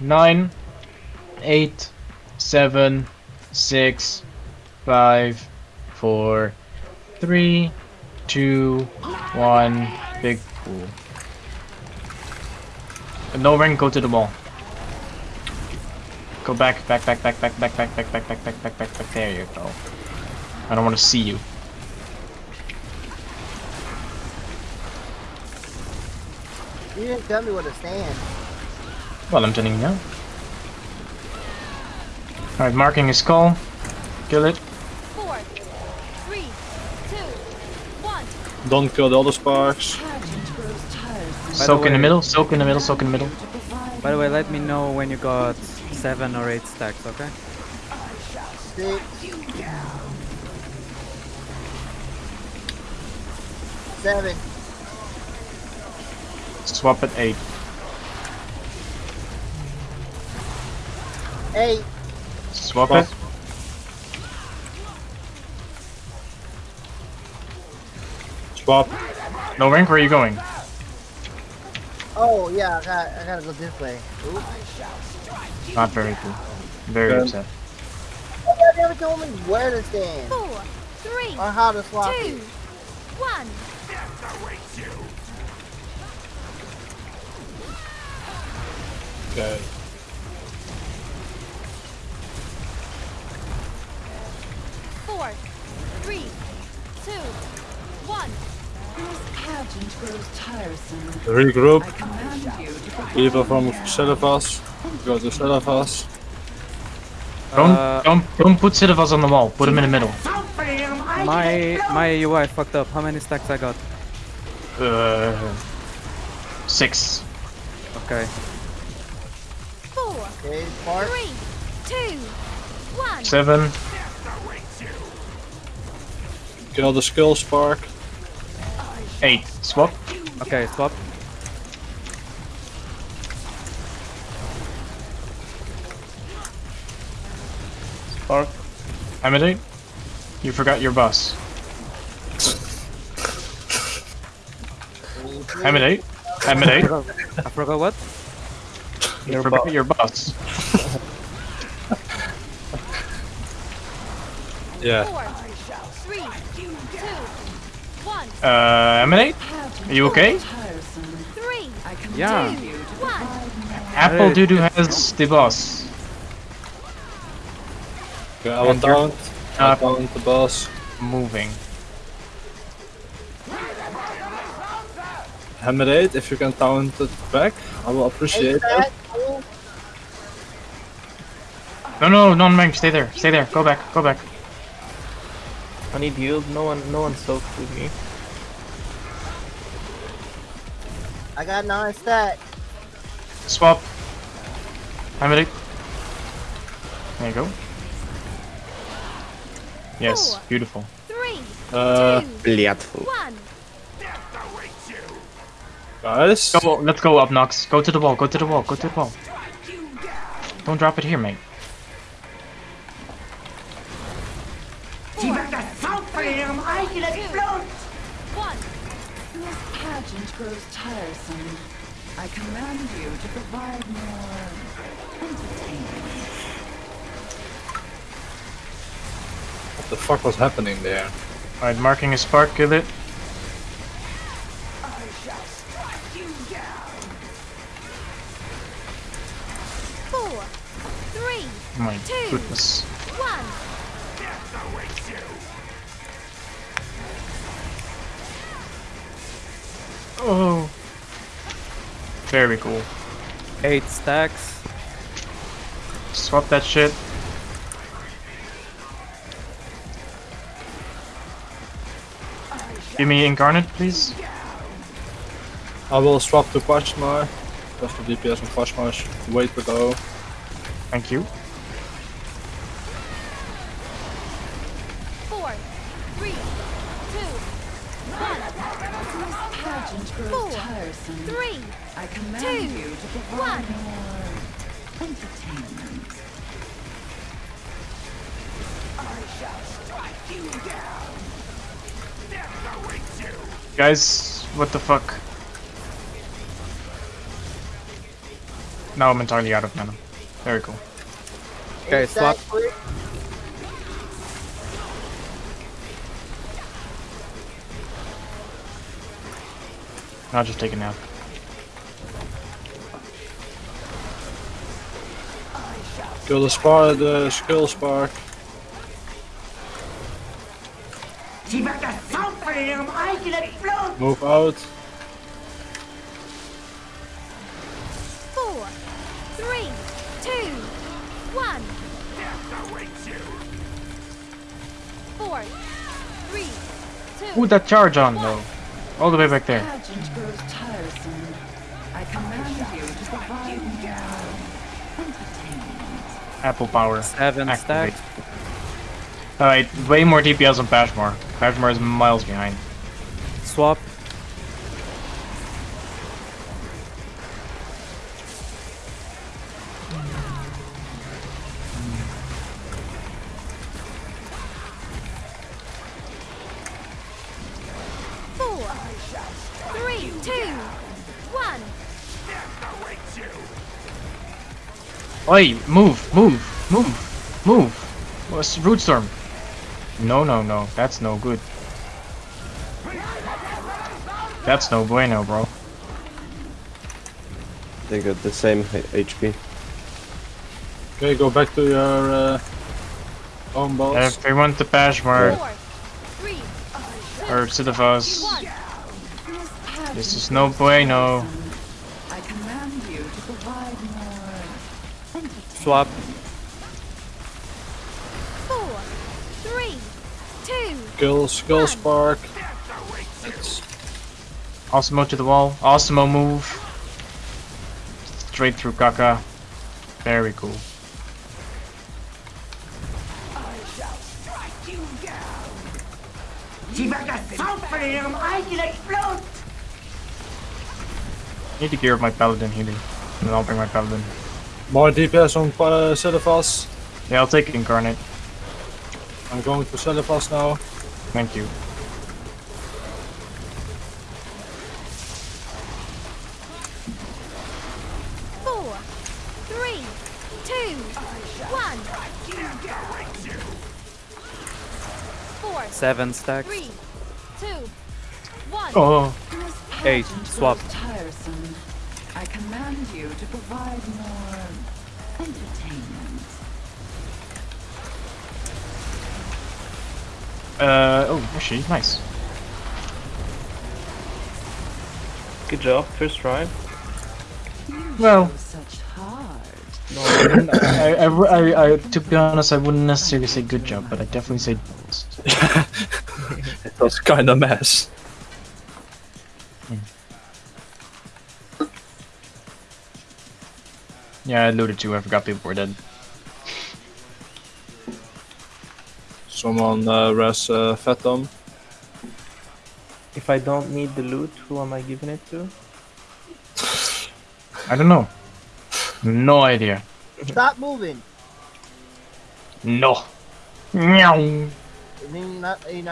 nine, eight, seven, six, five, four, three, two, one. Big pool. No ring. Go to the mall. Go back, back, back, back, back, back, back, back, back, back, back, back, back, back. There you go. I don't want to see you. You didn't tell me where to stand. Well, I'm telling you now. Alright, marking his skull. Kill it. Four, three, two, one. Don't kill the other sparks. Soak in the middle, soak in the middle, soak in the middle. By the way, let me know when you got seven or eight stacks, okay? Six. Seven. Swap at 8. Eight. Swap Swap. it. Swap. No rank, where are you going? Oh yeah, I got I gotta go this way. Oops. Not very cool. Very Okay. upset. You never told me where to stand Four, three, or how to swap two, it. one. Okay. Four, three, two, one. Pageant grows tiresome. Regroup. I command you to perform People from Celebas. Go to Celebas. Don't, Uh, don't, don't put Sidivas on the wall. Put him in the middle. My my UI fucked up. How many stacks I got? Uh, six. Okay. Four, Okay, part. three, two, one. Seven. Kill the skill spark. Eight. Swap. Okay, swap. Spark. Amidate. You forgot your bus. Amidate. Amidate. I forgot what? You forgot your bus. Yeah. Four, three, two, one, Uh, Emanate? Are you okay? tiresome. three, I command Yeah. you to one. Apple Hey. Doodoo has the boss. Okay, I will And you're- taunt. I taunt the boss. Moving. Hammerade, if you can taunt it back, I will appreciate Eight it. back. No, no, non-rank. Stay there. Stay there. Go back. Go back. I need healed. No one, no one soaked with me. I got nine stat. Swap. Emanate. There you go. Yes, Four. beautiful. Three, Uh, two, guys. Go, let's go up, Nox. Go to the wall. Go to the wall. Go to the wall. Don't drop it here, mate. One. This pageant grows tiresome. I command you to provide more entertainment. What the fuck was happening there? Alright, marking a spark. Kill it. Four, three, Oh my Two. goodness. one. Oh. Very cool. Eight stacks. Swap that shit. Give me incarnate, please. I will swap to Pashmar. Just the DPS on Pashmar is wait too low. Thank you. Four, three, two, I command two, to one. Guys, what the fuck? Now I'm entirely out of mana. Very cool. Okay, slap. I'll just take a nap. Kill the spark, the skill spark. Move out. Four, three, two, one. Four, three, two. Ooh, that charge on though. All the way back there. Pageant grows tiresome. I command you to provide more entertainment. Apple power. Seven Activate. stack. Alright, way more DPS on Pashmar. Pashmar is miles behind. Swap. Oi, move, move, move, move. What's root storm? No, no, no. That's no good. That's no bueno, bro. They got the same HP. Okay, go back to your uh, own boss. Everyone to Pashmar Four, three, two, or the one. This is no bueno. I command you to provide more entertainment. Swap. Four, three, two, Kill skill One. spark. Osmo to the wall. Osmo move. Straight through Kaka. Very cool. Need to gear up my paladin healing. And then I'll bring my paladin. More DPS on uh, Sisyphus. Yeah, I'll take it incarnate. I'm going to Sisyphus now. Thank you. four, three, two, one. Four, Seven stack. three, two, one. Oh, This Eight. Swap. tiresome. I command you to provide more uh, oh, actually, nice. Good job, first try. Well, such hard. no, I, I, I, I, I, to be honest, I wouldn't necessarily say good job, but I definitely say. It was kinda mess. Yeah, I alluded to. I forgot people were dead. Someone uh, res uh, Phantom. If I don't need the loot, who am I giving it to? I don't know. No idea. Stop moving. No. Meow. I mean, not, you know,